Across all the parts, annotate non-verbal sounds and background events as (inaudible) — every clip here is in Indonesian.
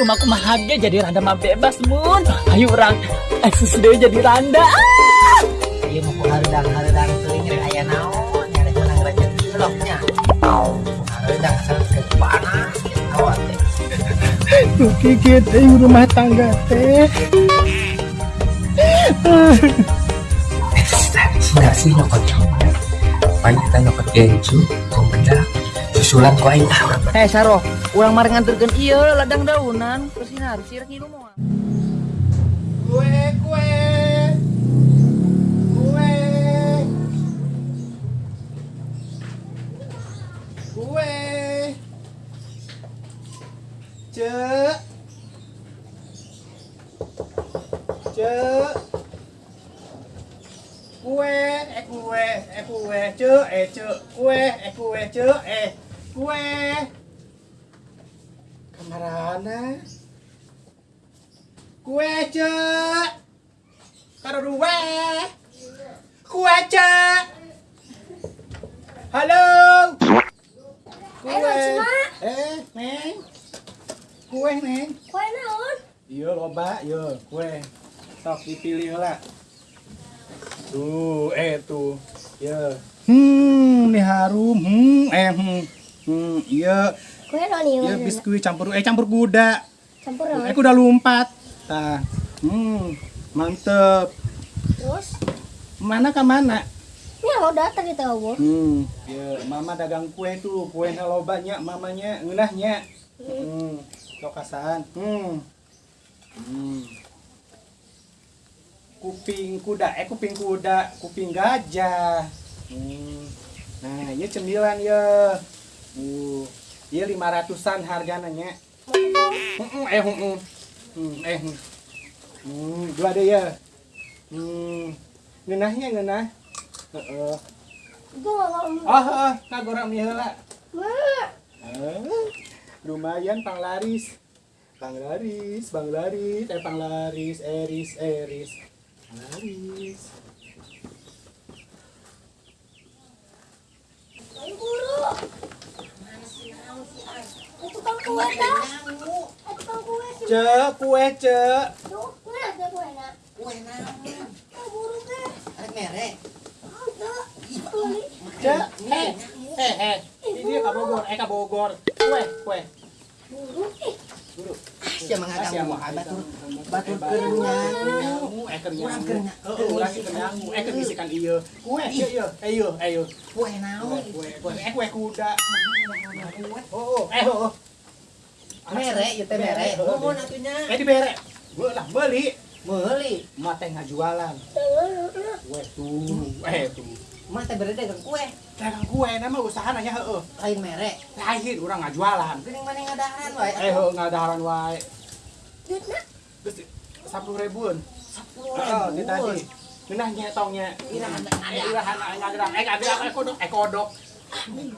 rumahku mah hage jadi randa mah bebas mun ayo orang eksis deh jadi randa ah! Ayo mau haredang haredang teuing rek aya naon nyari menang rezeki bloknya. Haredang asal ke panas awat teh. (laughs) Tuh kikit eh, rumah tangga teh Enggak sih nyokot coba. Paling kita nyokot genju, kumenda, susulan ku aing tahu. Eh Saro, ulang mari nganturkeun ieu ladang daunan. Harus sirek ngilu moal. Kue, kue, kue, kue, cek, cek, kue, eh kue, eh kue, cek, eh cek, kue, eh kue, cek, eh kue, kamarana. Kue cek. Karo dua Kue cek. Halo. Kue. Eh Neng. Kue Neng. Kue naon? Iya loba iya kue. Sok dipilih lah. Tuh eh tuh. Iya Hmm ini harum. Hmm eh hmm Hmm iya Kue naon ieu? Iya biskuit campur eh campur kuda Campur Eh naon? kuda lompat Tah Hmm mantep Terus? Mana ke mana? Ya udah tadi tahu. Hmm, ya mama dagang kue tuh, kue lo banyak mamanya, ngeunahnya. Hmm, lokasaan. Hmm. Hmm. Kuping kuda, eh kuping kuda, kuping gajah. Hmm. Nah, ini cemilan ya. Uh, iya lima ratusan harganya. Hmm, eh, hmm, hmm, eh, hmm. Dua deh ya. Hmm, ngeunahnya ngeunah. Heeh. Gue gak ngomong. Ah, ah, kagorang heula. Mak. Ah, lumayan panglaris. Panglaris, panglaris, eh panglaris, eris, eris. Panglaris. Ayo guru. Eh, tukang kue dah. Eh, tukang kue sih. Cek, kue cek. Tuh, kue ada kue nak. Kue naon? Eh, guru ke? Arek merek. Cek, eh, eh, eh. Ini ka Bogor, eh Bogor. Kue, kue. Guru. Eh, Guru. Sia mangga Asia kamu mah batur batur batur kerenyamu, kerenyamu. eh kerenyamu. Urang kerenyak- Heeh, urang kerenyamu, eh ieu. Kue, ieu, ieu, eh ieu, eh ieu. Kue naon? Kue, kue, eh kue kuda. Kue. Oh, oh, eh, oh, oh. Merek ya teh merek. Di- atunya. Eh dibere. Gue lah beli. Meuli. Mak teh jangan. Kue tuh, eh tuh. Mah teh bere dagang kue. Dagang kue nama usaha nanya heeh. Lain merek. Lain urang ngajualan. Geuning maneh ngadahan wae. Eh heeh ngadaharan wae. Duit nak. Terus sepuluh ribuan. Sepuluh di tadi. Genah nyetongnya. Irahan Eh irahan ngagerak. Eh ngagerak eh kodok, eh kodok.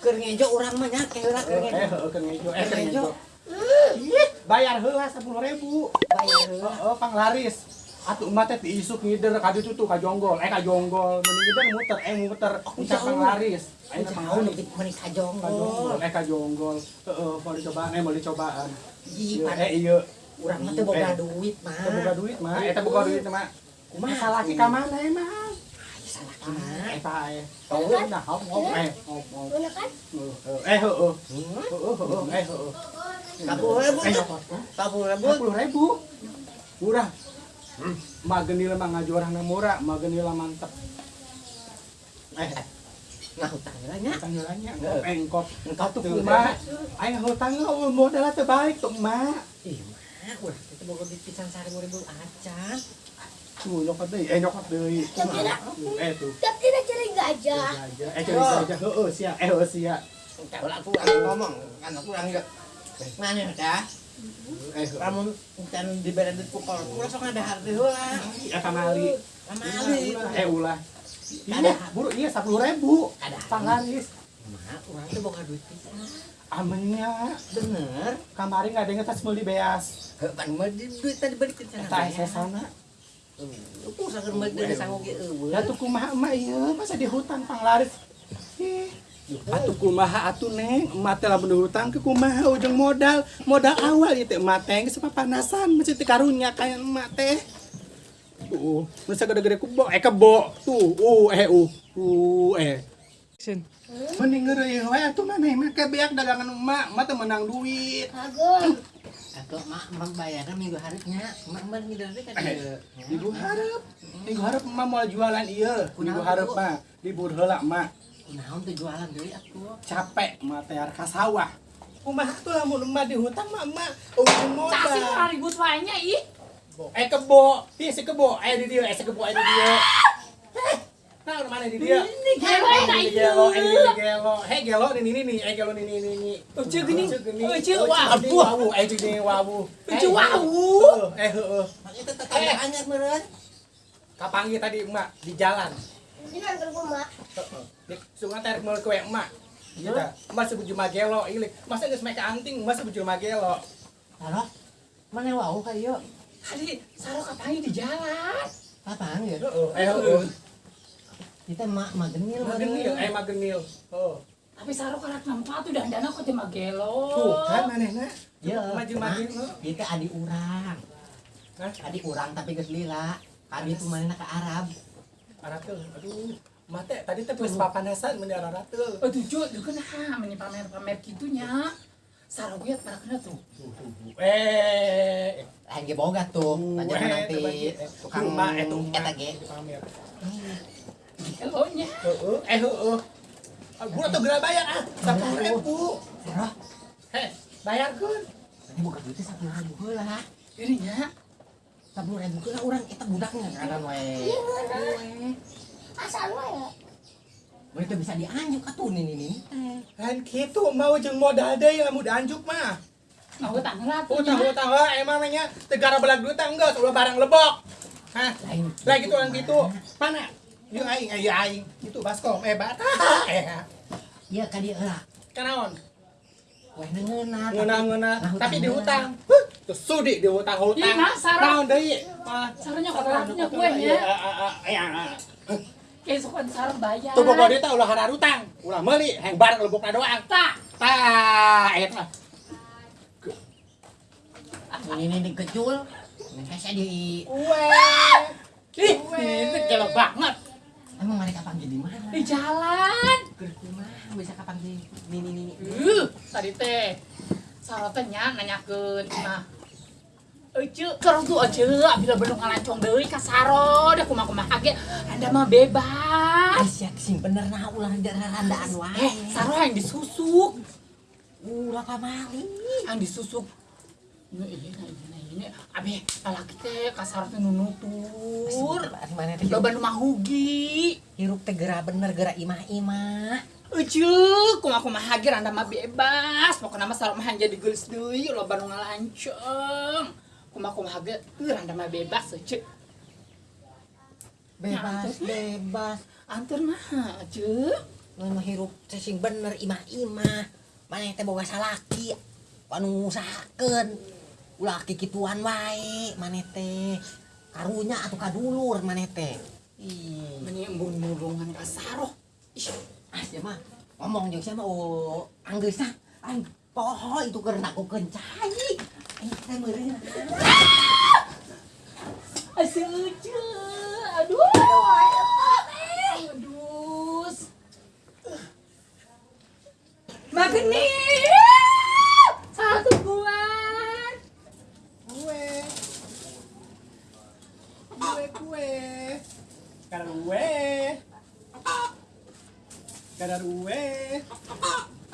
Keur ngejo urang mah nya heula keur Eh ngejo. heeh keur ngejo, eh keur Keur ngejo. ngejo. Ih, bayar heula sepuluh ribu. Bayar heula. Heeh, panglaris. Atuh emak teh diisuk ngider ka ditu tuh ka jonggol, eh ka jonggol. Mending ngider muter, eh muter. Entar jauh. panglaris. Jauh Eh panglaris. nih mani Ka jonggol, eh ka jonggol. Heeh, mau dicobaan, eh mau dicobaan. Iya, eh iya. urang mah teh boga duit mah. Kita buka duit mah, eta buka duit mah. Kumaha? Salah ka mana emang? Salah Ah, mah. eta eh. Tahu nah, hop hop eh, hop hop. Mana kan? Eh, heeh. Hmm? Heeh, heeh, eh, heeh. Kapuluh ribu. Eh. Kapuluh ribu. Sepuluh ribu. Murah. Mah genila mah ngajuarana murah, mah genila mantep. Eh, Nah, hutang nya. tanggalannya engkop. Engkau Tuh mah, aing hutang modalnya teh baik tuh mah. Ih, mah, urang itu boga duit pisan 1000 acan. Tuh nyokot deui, eh nyokot. Kumaha? Eh tuh. Tapi tidak cari gajah. Gajah. Eh cari gajah heueuh sia, eh heueuh sia. Kalau aku aku ngomong, kan aku enggak. Mana dah? Eh heueuh. Kamu kan dibere duit pukul. Kurang sok ada harti heula. Eta mali. Kamali. Eh ulah. Iya, buru iya sepuluh ribu. Ada. Panglaris. Mah, urang teh boga duit. Amennya Bener. kamari nggak ada yang tas meuli beas. Heuh, pan mah di duit tadi balik ke sana. Eta saya sana. Aku usahakeun mah dari sanggup ge eueuh. Ya tuh kumaha emak ieu masa di hutan panglaris. Ih, Atuh kumaha atuh neng, emak teh lamun hutang ke kumaha ujung modal, modal awal itu emak teh geus papanasan masih teu karunya kayak emak teh. Uh, masa gede-gede kubo, eh kebo, tuh, uh, eh, uh, uh, eh. Mending ngeureuyeuh we atuh mah beak dagangan emak, emak teh menang duit. Kagak. Atau mak mak bayarnya minggu harinya, mak mak ngider teh kan Eh, Minggu harap, minggu harap emak mau jualan iya, minggu harap mah libur heula emak. Kunaon tuh jualan deui atuh. capek emak teh ka sawah. Kumaha tuh lamun emak dihutang mah emak Kasih modal. orang ribut wanya ih. Eh kebo, dia si kebo, eh di dia, eh si kebo, eh di dia. Eh, nah mana di dia? Ini gelo Eh, di itu. gelo, eh di gelo, eh gelo ini ini nih, eh gelo ini ini ini. Ucu gini, ucu wabu. wabu, eh gini wabu. Ucu wabu. Eh heeh. Itu tetangga anyar meureun. Kapangi tadi emak di jalan. Ini kan ke rumah. Sungai tarik meul kue emak. Gitu. Emak sebut cuma gelo, ini. Masa geus make anting, emak sebut cuma gelo. Taruh. Mana wau kayu? Tadi saro kapangi di jalan. Apaan ya? Heeh, eh heeh. Kita mak mak genil Magenil, eh magenil. Oh. Tapi saro karak nampak tuh dan dana kok tema gelo. Tuh kan manehna. Ya, maju Mak. maju. Itu adik urang. Hah? Adik urang tapi geus lila. Adik tuh mana ke Arab. Aratel. Aduh, mate tadi teh geus papanasan mun aratel. Oh tujuh, lu kan ha, meni pamer-pamer gitunya. Saro gue para kena tuh. Eh, Lain ge boga tuh. Tanya eh, nanti tukang Rumah, eh, tuh, eta ge. Pamer. Gelonya. Heeh, eh heeh. Ah, Gua tuh geura bayar ah, 10.000. Sarah, Heh, bayarkeun. ini boga duit teh 10.000 heula. Dirinya. 10.000 heula urang eta budaknya kadang we. Asal lo ya. Mereka bisa dianjuk atuh nih nih nih. Kan kitu mau jeung modal deui lamun dianjuk mah. Mau tanggal Utang utang lah emang nanya tegara belag duit enggak ulah barang lebok. Hah? Lain. Lah gitu orang gitu. Mana? Yung aing, aing, aing. Itu baskom, eh bata. (laughs) Eh, Iya ka dieu heula. kanaon? Weh ngeuna. Ngena ngena, Nah, tapi hutang dihutang. Huh, Terus sudi dihutang hutang. Ih, nah, Sarah. Naon deui? Ah, Saronya kok Sarah, punya betul, ah, ah, ah, ah. Suka saro bayar. Tuh boga dia ulah hararutang, ulah meuli, heng barang lebokna doang. Tak. Tah, eta. Ini ini dikecul. Nih kasih di Weh. Ih, itu gelo banget. Emang mereka panggil di mana? Di jalan. Rumah bisa kapan di ini ini ini. Uh, tadi teh. Saro teh nya nanyakeun nah. Ece, kerang tuh aja, bila belum ngalancong deui ka saro, dah kumaha-kumaha ge, anda mah bebas. Aisyah sing bener nah ulah randaan Eh, wae. saro yang disusuk, Ulah pamali. yang disusuk. Ini ini ini ini, abi lalaki teh ka saro teh nunutur. Loba nu mahugi. hirup teh geura bener geura imah-imah. Ece, kumaha-kumaha ge anda mah bebas. Pokona mah saro mah jadi geus deui, loba nu ngalancong. Kumaha-kumaha ge, eur anda mah bebas ece. Bebas, bebas. Antur mah, ece. Mun hirup sing bener imah-imah. Mana teh boga salaki. Anu ngusahakeun. Ulah kikituan wae mana teh. Karunya atuh kadulur mana teh. Ih, Meni embung mulungan ka saro. Ih, ah sia mah ngomong jeung sia mah oh anggeusna. Aing poho itu keur nakukeun cai. Teh meureun. Asal ece. Aduh. Aduh. Makan nih. Satu buat. Kue. Kue kue. Karue. Karue.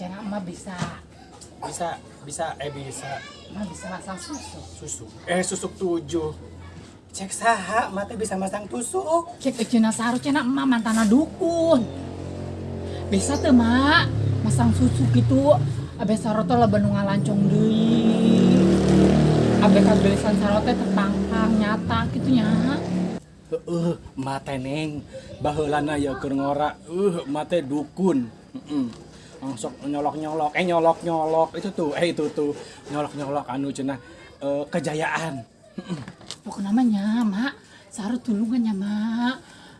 Jangan mah bisa, Bisa, bisa, eh bisa. mah bisa masang susu. Susuk. Eh susuk tujuh. Cek saha, mata bisa masang tusuk. Cek ecina saru cina emak mantana dukun. bisa tuh mak masang susu gitu abe saroto lah bandung ngalancong deui abe kagelisan sarote terpangpang nyata gitu nya Heeh, mate neng, baheulana ya keur ngora. Uh, mate dukun. Heeh. Langsung nyolok-nyolok, eh nyolok-nyolok. Itu tuh, eh itu tuh. Nyolok-nyolok anu cenah eh, kejayaan. pokoknya namanya mak sarot tulungannya mak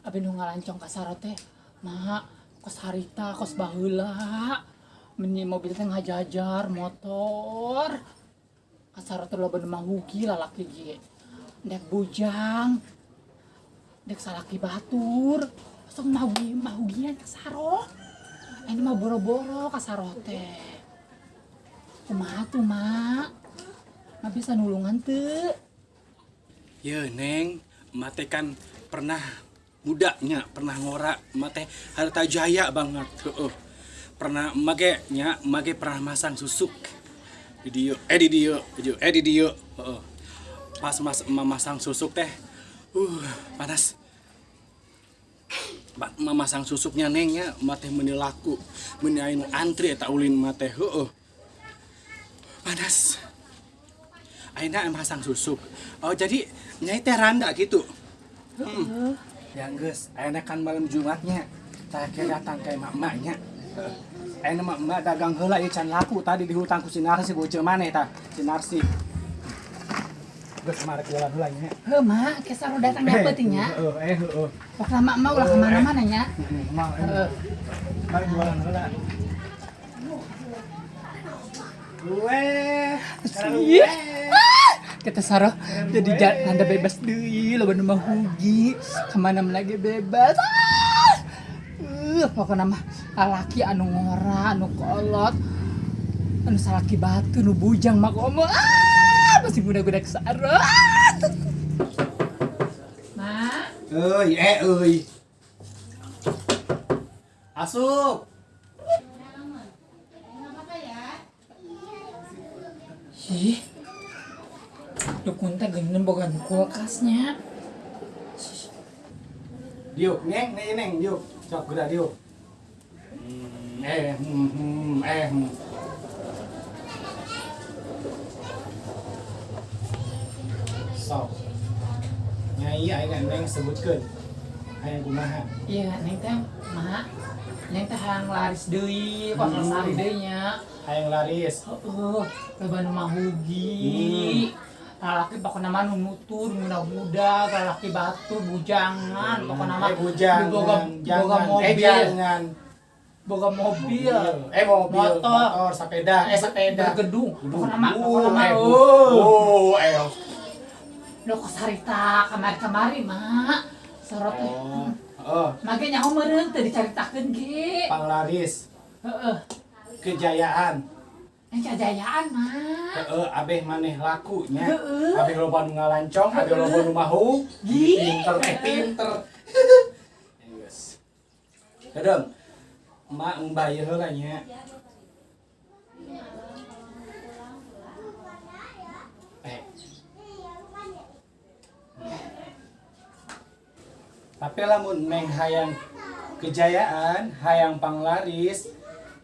abe nu ngalancong ka sarote mak kos harita kos baheula. Menyi mobil teh ngajajar motor. Ka sarote lo bandung mahugi lalaki ge dek bujang. Dek salaki batur. Sok mahugi mahugian ka saro ini mah boro-boro ka sarote kumaha tuh mak Nggak bisa nulungan tuh Ya neng, mate kan pernah mudanya, pernah ngora, mate harta jaya banget. Heeh. Pernah mage nya, mage pernah masang susuk di dieu, eh di dieu, di dieu, eh di dieu. Heeh. Pas mas memasang susuk teh, uh panas. Memasang susuknya nengnya, mate meuni laku, meuni anu antri eta ulin mate, heeh. Panas. Aina masang susuk. Oh jadi nyai teh randa gitu. Hmm. Ya geus, aina kan malam Jumatnya. Saya kira datang ke mak-maknya. Aina mak-mak dagang heula ieu can laku tadi di hutang ku si Narsi bocil maneh tah, si Narsi. Geus kemarin jualan heula nya. Heh, mak, ke saro datang dapet nya. Heeh, eh heeh. Pokoknya mak mau lah ke mana-mana nya. Heeh, mau Heeh. Mari jualan heula. Gue, Iya. Kita saro jadi jalan anda bebas deui lo bandung mah hugi ke mana lagi bebas. Uh, pokoknya mah lalaki anu ngora anu kolot anu salaki batu nu bujang mah komo. Ah, masih muda-muda kesaro. Ah! Mak, Euy, eh euy. Asup. Ih, dukun teh geuning boga nu kulkasnya. Diuk, neng, neng, neng, diuk. Cok, gerak diuk. Hmm, eh, hmm, hmm, eh, hmm. Sok. Nyai aing neng sebutkeun. Hayang kumaha? Iya, neng teh, mak, neng teh hayang laris deui, kos lestari deui nya. Hayang laris. Heeh, loba nu mahugi. Lalaki pokoknya mah nu nutur, muda-muda, lalaki batu, bujangan, pokoknya mah Eh, bujangan, boga, boga eh mobil, jangan. boga mobil, Eh mobil, Motor. motor, sepeda, eh sepeda. Gedung. pokoknya mah, Uh, pokoknya mah, uh, eh. Lo kos harita kamari-kamari, mak. Sorot. Oh, oh, Mage nyaho meureun teu dicaritakeun ge. panglaris, Heeh. kejayaan. Yang kejayaan, mak. Heeh, abeh maneh lakunya. Heeh. Abeh loba nu ngalancong, abeh loba nu mahu. Pinter eh pinter. (laughs) Yes. Kadang emak membayar heula nya. Tapi lamun neng hayang kejayaan, hayang panglaris,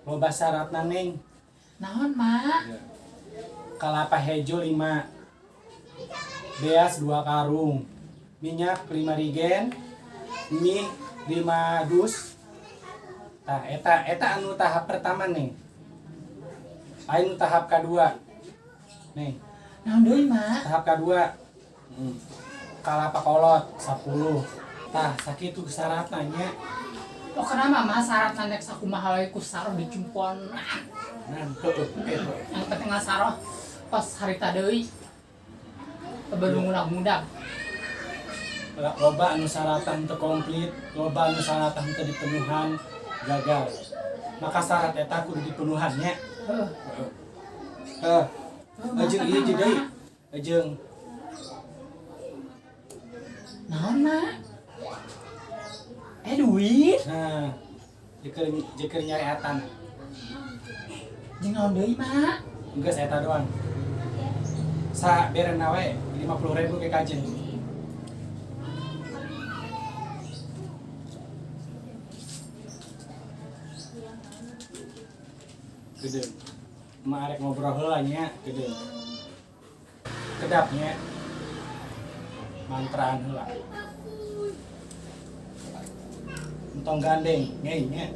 loba syaratna neng. Naon, mak? Kalapa hejo 5 Beas 2 karung. Minyak 5 rigen. Mie 5 dus. Tah, eta, eta anu tahap pertama nih Aing tahap kedua Nih, Naon deui, mak? tahap kedua. Hmm. Kalapa kolot 10 Tah, sakitu syaratnya Pokoknya mama syarat nandek sakumaha we ku saro. Nah, heueuh, heueuh. Yang penting nggak saro pas harita deui. Baru mudag-mudag. loba anu syaratan teu komplit loba anu syaratan teu dipenuhan gagal maka syarat eta kudu dipenuhannya Heuh. eh ajeng ieu jadi ajeng Naon, mak? Eh, duit? nah jeker jeker nyareatan Jeung naon deui, mak? geus eta doang. Sa berena we. 50.000 ke kajeng gede. Arek ngobrol heula nya gede. Kedapnya mantraan heula entong gandeng. Ngei nya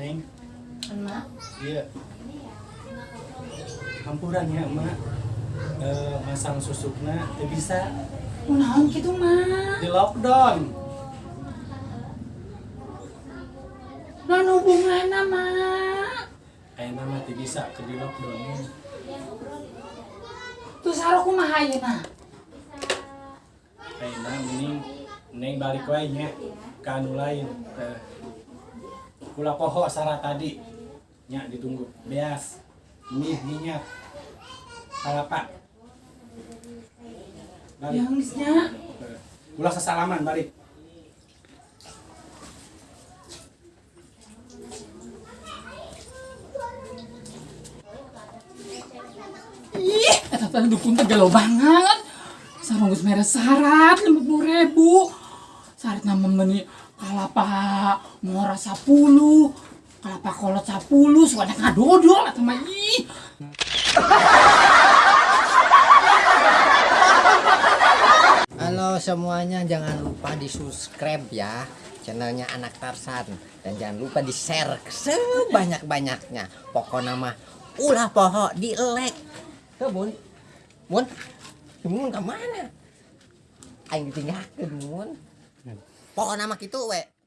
Neng, emak iya. Kampuran ya, emak. Eh, masang susukna teu bisa Kunaon gitu mak di lockdown. Non hubunganna mak Kayak nama teu bisa ke di lockdown. Tuh sarok kumaha ayeuna Kayak nama mending neng balik wae nya ke anu lain. Teh. Kula poho syarat tadi. Nya ditunggu. Beas. Mie minyak. Kalapa. Balik. Yang geusnya Eh, Ulah sesalaman balik. Ih, teh dukun teh galau banget. Sarung geus mere syarat 50 ribu. Syarat nama meni kalapa mora 10. Kalapa kolot 10, soalnya ngadodol eta mah ih. Halo semuanya, jangan lupa di subscribe ya channelnya Anak Tarsan dan jangan lupa di share sebanyak-banyaknya. Pokoknya mah ulah poho di like. Ke bun, bun, bun ke mana? Aing ditinggalkan bun. Pokoknya mah gitu we.